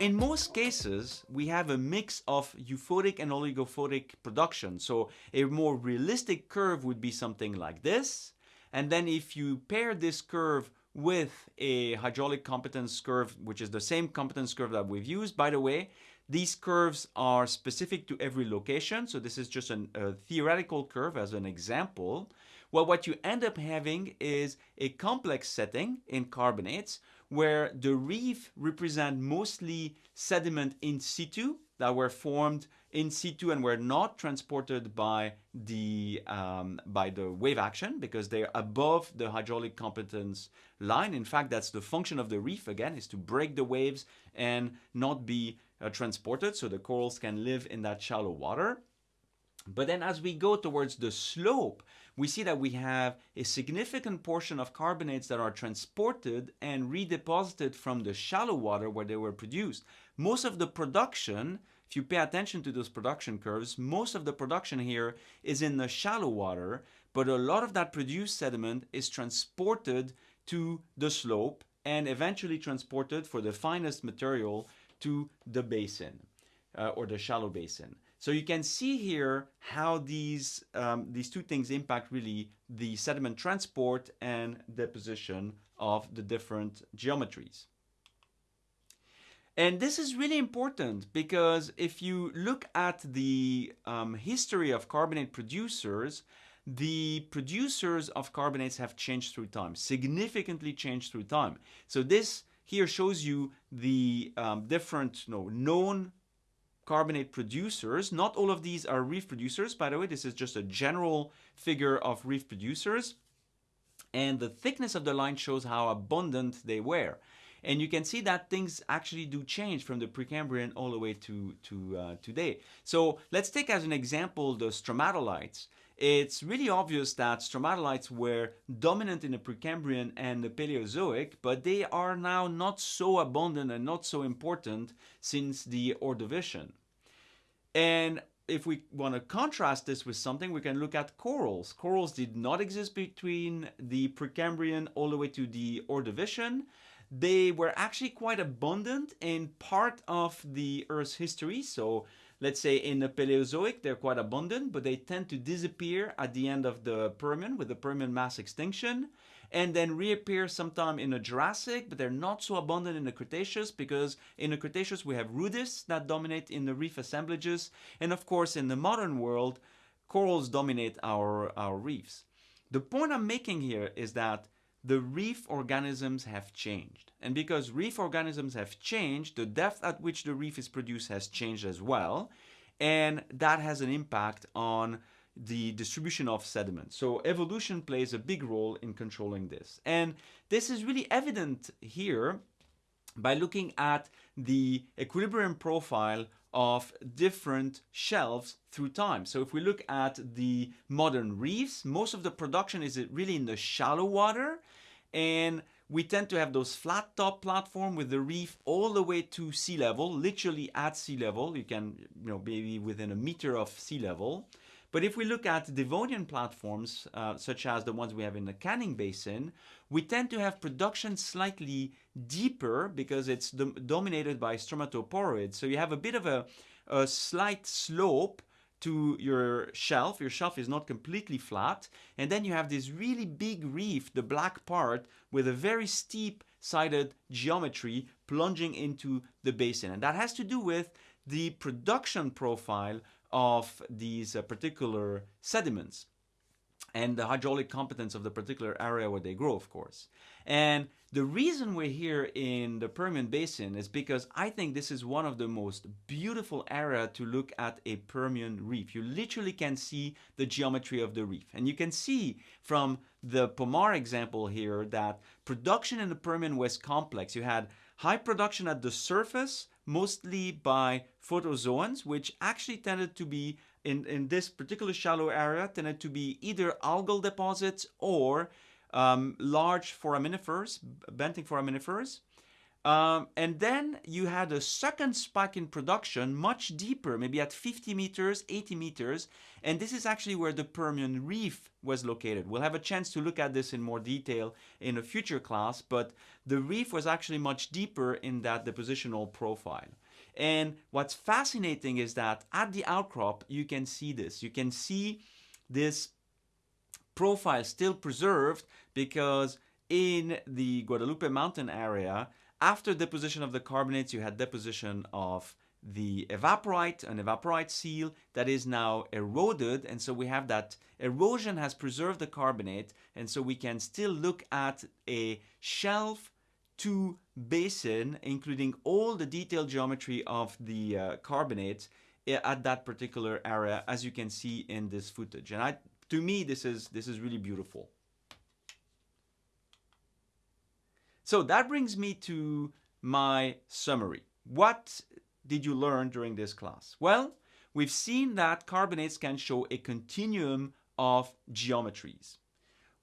In most cases, we have a mix of euphotic and oligophotic production. So a more realistic curve would be something like this. And then if you pair this curve with a hydraulic competence curve, which is the same competence curve that we've used, by the way, these curves are specific to every location. So this is just an, a theoretical curve as an example. Well, what you end up having is a complex setting in carbonates where the reef represent mostly sediment in situ that were formed in situ and were not transported by the um, by the wave action because they're above the hydraulic competence line. In fact, that's the function of the reef again is to break the waves and not be uh, transported so the corals can live in that shallow water. But then as we go towards the slope, we see that we have a significant portion of carbonates that are transported and redeposited from the shallow water where they were produced. Most of the production, if you pay attention to those production curves, most of the production here is in the shallow water, but a lot of that produced sediment is transported to the slope and eventually transported for the finest material to the basin uh, or the shallow basin. So you can see here how these, um, these two things impact really the sediment transport and deposition of the different geometries. And this is really important because if you look at the um, history of carbonate producers, the producers of carbonates have changed through time, significantly changed through time. So this here shows you the um, different you know, known carbonate producers. Not all of these are reef producers, by the way. This is just a general figure of reef producers. And the thickness of the line shows how abundant they were. And you can see that things actually do change from the Precambrian all the way to, to uh, today. So let's take as an example the stromatolites it's really obvious that stromatolites were dominant in the Precambrian and the Paleozoic, but they are now not so abundant and not so important since the Ordovician. And if we want to contrast this with something, we can look at corals. Corals did not exist between the Precambrian all the way to the Ordovician. They were actually quite abundant in part of the Earth's history. So let's say in the Paleozoic, they're quite abundant, but they tend to disappear at the end of the Permian with the Permian mass extinction and then reappear sometime in the Jurassic, but they're not so abundant in the Cretaceous because in the Cretaceous we have rudists that dominate in the reef assemblages. And of course, in the modern world, corals dominate our, our reefs. The point I'm making here is that the reef organisms have changed. And because reef organisms have changed, the depth at which the reef is produced has changed as well. And that has an impact on the distribution of sediment. So evolution plays a big role in controlling this. And this is really evident here by looking at the equilibrium profile of different shelves through time. So if we look at the modern reefs, most of the production is really in the shallow water and we tend to have those flat top platform with the reef all the way to sea level, literally at sea level. You can, you know, maybe within a meter of sea level. But if we look at Devonian platforms, uh, such as the ones we have in the Canning Basin, we tend to have production slightly deeper because it's dom dominated by stromatoporoids. So you have a bit of a, a slight slope to your shelf. Your shelf is not completely flat. And then you have this really big reef, the black part, with a very steep sided geometry plunging into the basin. And that has to do with the production profile of these uh, particular sediments and the hydraulic competence of the particular area where they grow, of course. And the reason we're here in the Permian Basin is because I think this is one of the most beautiful area to look at a Permian reef. You literally can see the geometry of the reef. And you can see from the Pomar example here that production in the Permian was complex. You had high production at the surface, mostly by photozoans, which actually tended to be in, in this particular shallow area tended to be either algal deposits or um, large foraminifers, benthic foraminifers. Um, and then you had a second spike in production, much deeper, maybe at 50 meters, 80 meters. And this is actually where the Permian Reef was located. We'll have a chance to look at this in more detail in a future class, but the reef was actually much deeper in that depositional profile. And what's fascinating is that at the outcrop, you can see this. You can see this profile still preserved because in the Guadalupe mountain area, after deposition of the carbonates, you had deposition of the evaporite, an evaporite seal that is now eroded. And so we have that erosion has preserved the carbonate. And so we can still look at a shelf to basin, including all the detailed geometry of the uh, carbonates eh, at that particular area, as you can see in this footage. And I, to me, this is, this is really beautiful. So that brings me to my summary. What did you learn during this class? Well, we've seen that carbonates can show a continuum of geometries.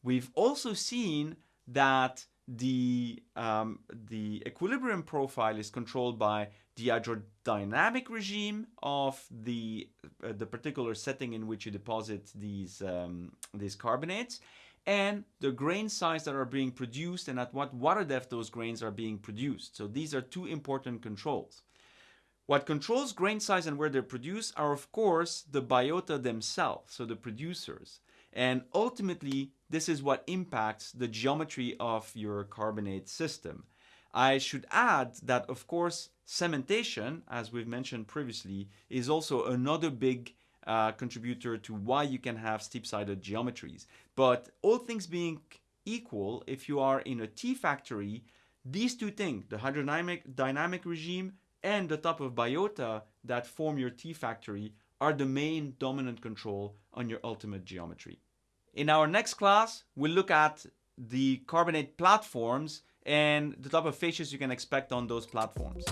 We've also seen that the, um, the equilibrium profile is controlled by the hydrodynamic regime of the, uh, the particular setting in which you deposit these, um, these carbonates and the grain size that are being produced and at what water depth those grains are being produced. So these are two important controls. What controls grain size and where they're produced are of course the biota themselves, so the producers. And ultimately, this is what impacts the geometry of your carbonate system. I should add that of course cementation, as we've mentioned previously, is also another big uh, contributor to why you can have steep-sided geometries. But all things being equal, if you are in a T factory, these two things, the hydrodynamic dynamic regime and the type of biota that form your T factory are the main dominant control on your ultimate geometry. In our next class, we'll look at the carbonate platforms and the type of facies you can expect on those platforms.